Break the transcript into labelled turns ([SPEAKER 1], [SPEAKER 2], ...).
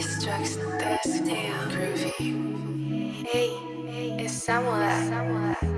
[SPEAKER 1] It's drugs that's damn groovy. Hey, hey, it's. Samuel.